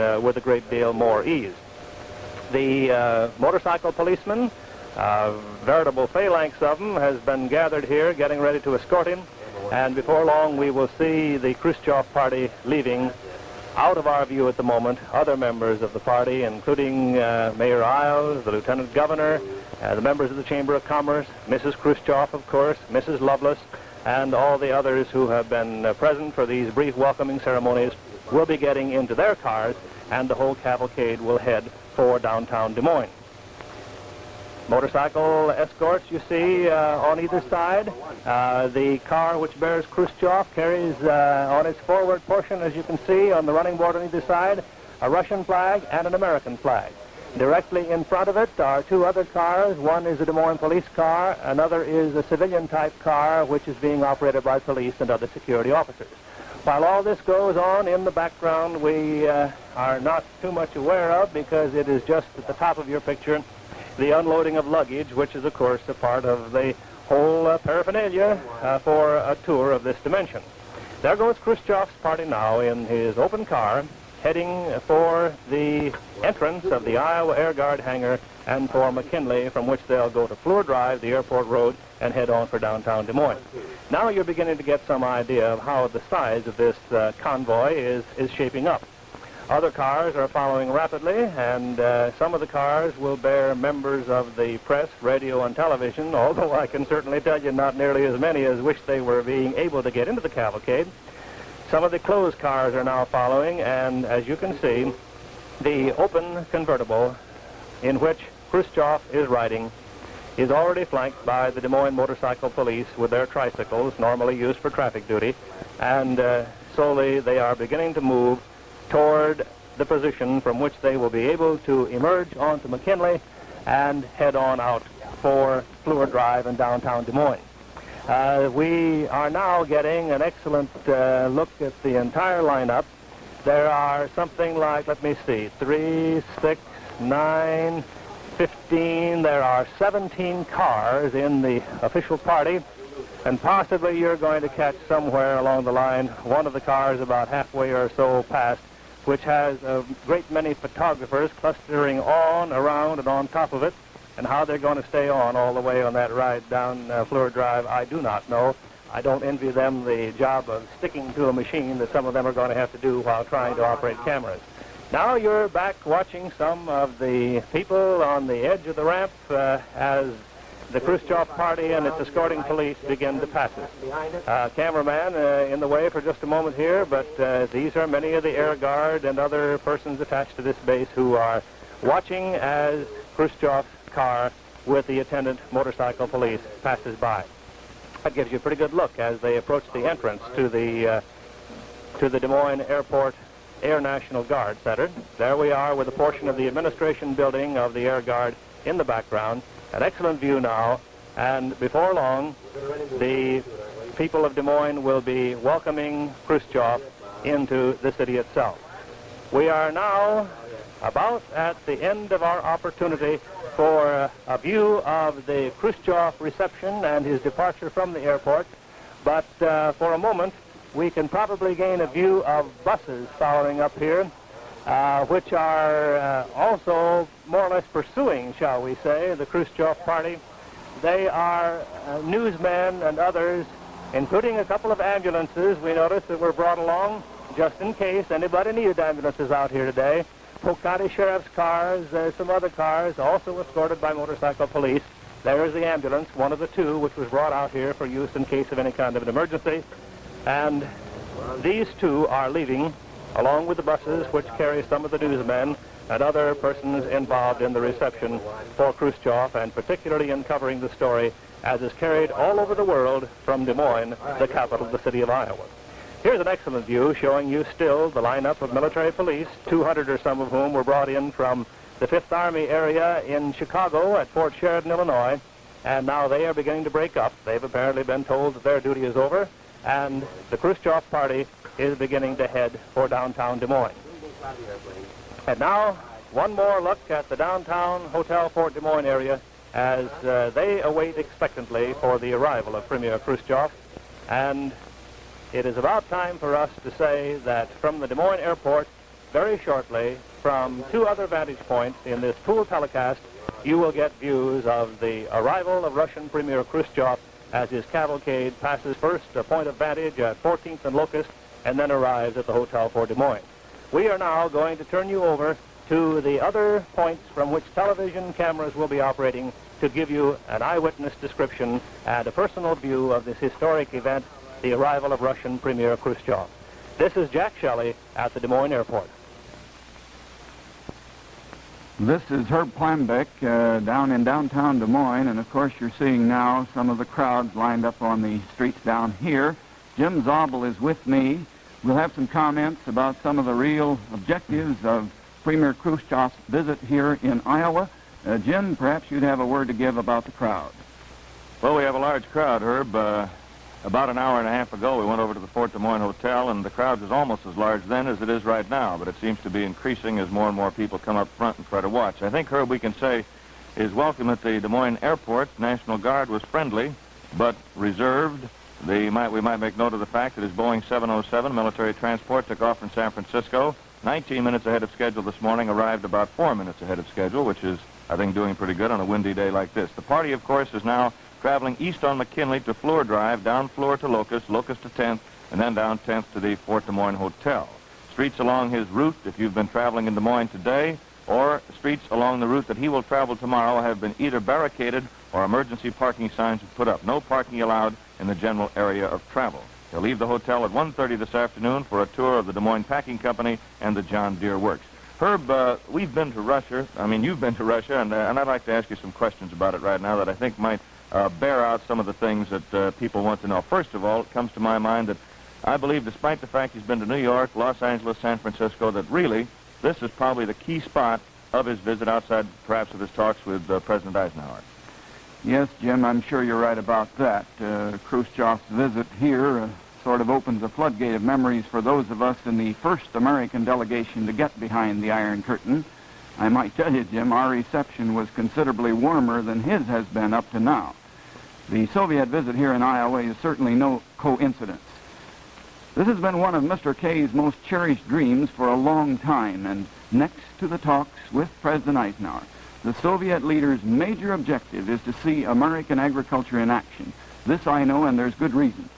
uh, with a great deal more ease. The uh, motorcycle policeman, a veritable phalanx of them, has been gathered here getting ready to escort him. And before long, we will see the Khrushchev party leaving out of our view at the moment other members of the party, including uh, Mayor Iles, the Lieutenant Governor, uh, the members of the Chamber of Commerce, Mrs. Khrushchev, of course, Mrs. Loveless, and all the others who have been uh, present for these brief welcoming ceremonies will be getting into their cars, and the whole cavalcade will head for downtown Des Moines. Motorcycle escorts you see uh, on either side. Uh, the car which bears Khrushchev carries uh, on its forward portion, as you can see, on the running board on either side, a Russian flag and an American flag. Directly in front of it are two other cars. One is a Des Moines police car. Another is a civilian-type car, which is being operated by police and other security officers. While all this goes on in the background, we uh, are not too much aware of because it is just at the top of your picture the unloading of luggage, which is, of course, a part of the whole uh, paraphernalia uh, for a tour of this dimension. There goes Khrushchev's party now in his open car, heading for the entrance of the Iowa Air Guard hangar and for McKinley, from which they'll go to Fleur Drive, the airport road, and head on for downtown Des Moines. Now you're beginning to get some idea of how the size of this uh, convoy is, is shaping up. Other cars are following rapidly, and uh, some of the cars will bear members of the press, radio, and television, although I can certainly tell you not nearly as many as wish they were being able to get into the cavalcade. Some of the closed cars are now following, and as you can see, the open convertible in which Khrushchev is riding is already flanked by the Des Moines Motorcycle Police with their tricycles, normally used for traffic duty, and uh, slowly they are beginning to move toward the position from which they will be able to emerge onto McKinley and head on out for Fleur Drive in downtown Des Moines. Uh, we are now getting an excellent uh, look at the entire lineup. There are something like, let me see, three, six, nine, 15. There are 17 cars in the official party, and possibly you're going to catch somewhere along the line one of the cars about halfway or so past which has a great many photographers clustering on, around, and on top of it. And how they're going to stay on all the way on that ride down uh, Fleur Drive, I do not know. I don't envy them the job of sticking to a machine that some of them are going to have to do while trying to operate cameras. Now you're back watching some of the people on the edge of the ramp uh, as the Khrushchev party and its escorting police begin to pass us. Uh, cameraman uh, in the way for just a moment here, but uh, these are many of the Air Guard and other persons attached to this base who are watching as Khrushchev's car with the attendant motorcycle police passes by. That gives you a pretty good look as they approach the entrance to the uh, to the Des Moines Airport Air National Guard Center. There we are with a portion of the administration building of the Air Guard in the background. An excellent view now, and before long, the people of Des Moines will be welcoming Khrushchev into the city itself. We are now about at the end of our opportunity for a view of the Khrushchev reception and his departure from the airport, but uh, for a moment we can probably gain a view of buses following up here uh, which are uh, also more or less pursuing, shall we say, the Khrushchev party. They are uh, newsmen and others, including a couple of ambulances we noticed that were brought along just in case anybody needed ambulances out here today. County Sheriff's cars, uh, some other cars, also escorted by motorcycle police. There is the ambulance, one of the two, which was brought out here for use in case of any kind of an emergency. And these two are leaving along with the buses which carry some of the newsmen and other persons involved in the reception for Khrushchev, and particularly in covering the story as is carried all over the world from Des Moines, the capital of the city of Iowa. Here's an excellent view showing you still the lineup of military police, 200 or some of whom were brought in from the Fifth Army area in Chicago at Fort Sheridan, Illinois, and now they are beginning to break up. They've apparently been told that their duty is over, and the Khrushchev party is beginning to head for downtown Des Moines. And now, one more look at the downtown Hotel Fort Des Moines area as uh, they await expectantly for the arrival of Premier Khrushchev. And it is about time for us to say that from the Des Moines airport, very shortly from two other vantage points in this pool telecast, you will get views of the arrival of Russian Premier Khrushchev as his cavalcade passes first a point of vantage at 14th and Locust and then arrives at the Hotel Fort Des Moines. We are now going to turn you over to the other points from which television cameras will be operating to give you an eyewitness description and a personal view of this historic event, the arrival of Russian Premier Khrushchev. This is Jack Shelley at the Des Moines Airport. This is Herb Plambeck uh, down in downtown Des Moines, and of course you're seeing now some of the crowds lined up on the streets down here. Jim Zabel is with me. We'll have some comments about some of the real objectives of Premier Khrushchev's visit here in Iowa. Uh, Jim, perhaps you'd have a word to give about the crowd. Well, we have a large crowd, Herb. Uh, about an hour and a half ago, we went over to the Fort Des Moines Hotel, and the crowd was almost as large then as it is right now, but it seems to be increasing as more and more people come up front and try to watch. I think, Herb, we can say his welcome at the Des Moines Airport, National Guard, was friendly, but reserved. Might, we might make note of the fact that his Boeing 707 military transport took off from San Francisco 19 minutes ahead of schedule this morning, arrived about four minutes ahead of schedule, which is, I think, doing pretty good on a windy day like this. The party, of course, is now traveling east on McKinley to Fleur Drive, down Fleur to Locust, Locust to 10th, and then down 10th to the Fort Des Moines Hotel. Streets along his route, if you've been traveling in Des Moines today, or streets along the route that he will travel tomorrow have been either barricaded or emergency parking signs put up. No parking allowed in the general area of travel. He'll leave the hotel at 1.30 this afternoon for a tour of the Des Moines Packing Company and the John Deere Works. Herb, uh, we've been to Russia. I mean, you've been to Russia, and, uh, and I'd like to ask you some questions about it right now that I think might uh, bear out some of the things that uh, people want to know. First of all, it comes to my mind that I believe, despite the fact he's been to New York, Los Angeles, San Francisco, that really this is probably the key spot of his visit outside, perhaps, of his talks with uh, President Eisenhower. Yes, Jim, I'm sure you're right about that. Uh, Khrushchev's visit here uh, sort of opens a floodgate of memories for those of us in the first American delegation to get behind the Iron Curtain. I might tell you, Jim, our reception was considerably warmer than his has been up to now. The Soviet visit here in Iowa is certainly no coincidence. This has been one of Mr. K's most cherished dreams for a long time, and next to the talks with President Eisenhower, the Soviet leader's major objective is to see American agriculture in action. This I know, and there's good reason.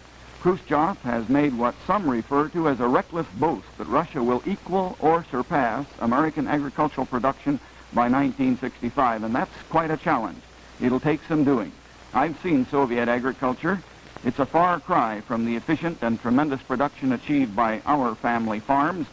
Khrushchev has made what some refer to as a reckless boast that Russia will equal or surpass American agricultural production by 1965, and that's quite a challenge. It'll take some doing. I've seen Soviet agriculture. It's a far cry from the efficient and tremendous production achieved by our family farms,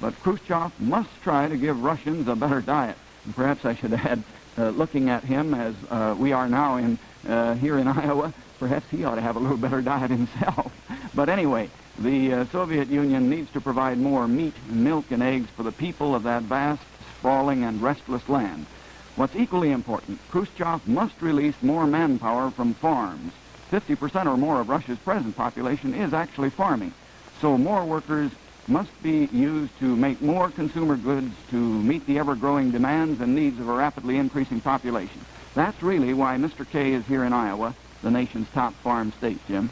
but Khrushchev must try to give Russians a better diet. And perhaps I should add, uh, looking at him as uh, we are now in uh, here in Iowa, perhaps he ought to have a little better diet himself. but anyway, the uh, Soviet Union needs to provide more meat, milk, and eggs for the people of that vast, sprawling, and restless land. What's equally important, Khrushchev must release more manpower from farms. 50% or more of Russia's present population is actually farming. So more workers must be used to make more consumer goods to meet the ever-growing demands and needs of a rapidly increasing population. That's really why Mr. K is here in Iowa, the nation's top farm state, Jim.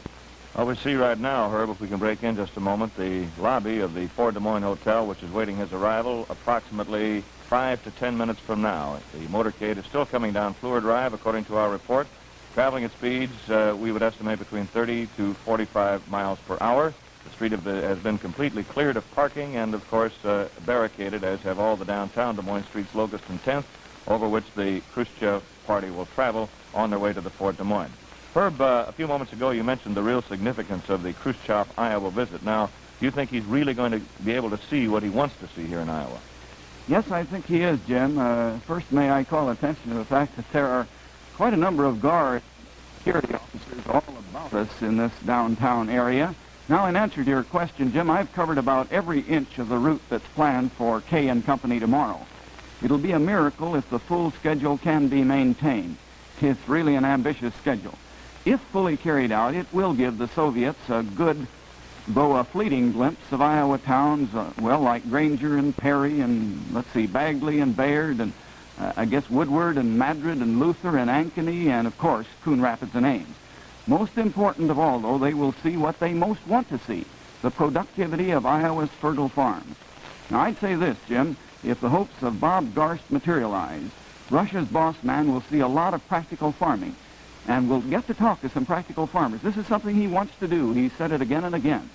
Well, we see right now, Herb, if we can break in just a moment, the lobby of the Fort Des Moines Hotel, which is waiting his arrival approximately five to ten minutes from now. The motorcade is still coming down Fleur Drive, according to our report, traveling at speeds uh, we would estimate between 30 to 45 miles per hour. The street has been completely cleared of parking and, of course, uh, barricaded, as have all the downtown Des Moines streets, Locust and 10th, over which the Khrushchev party will travel on their way to the Fort Des Moines. Herb, uh, a few moments ago you mentioned the real significance of the Khrushchev Iowa visit. Now, do you think he's really going to be able to see what he wants to see here in Iowa? Yes, I think he is, Jim. Uh, first, may I call attention to the fact that there are quite a number of guard security officers all about us in this downtown area. Now, in answer to your question, Jim, I've covered about every inch of the route that's planned for K and Company tomorrow. It'll be a miracle if the full schedule can be maintained. It's really an ambitious schedule. If fully carried out, it will give the Soviets a good though a fleeting glimpse of Iowa towns, uh, well, like Granger and Perry and, let's see, Bagley and Bayard and, uh, I guess, Woodward and Madrid and Luther and Ankeny and, of course, Coon Rapids and Ames. Most important of all, though, they will see what they most want to see, the productivity of Iowa's fertile farms. Now, I'd say this, Jim. If the hopes of Bob Garst materialize, Russia's boss man will see a lot of practical farming and we'll get to talk to some practical farmers. This is something he wants to do. He said it again and again.